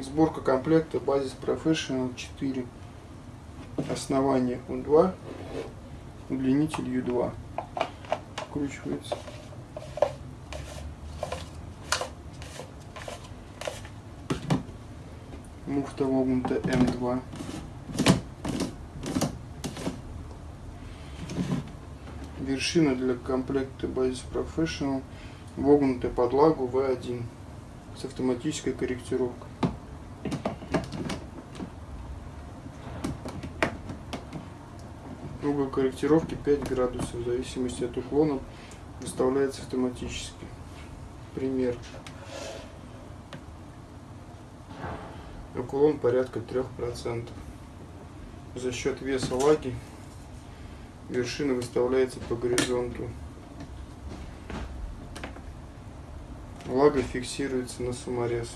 Сборка комплекта Basis Professional 4. Основание U2, удлинитель U2. Вкручивается. Муфта вогнута М2. Вершина для комплекта Basis Professional вогнутая под лагу V1 с автоматической корректировкой. Угол корректировки 5 градусов, в зависимости от уклона выставляется автоматически. Пример. Уклон порядка 3%. За счет веса лаги вершина выставляется по горизонту. Лага фиксируется на саморез.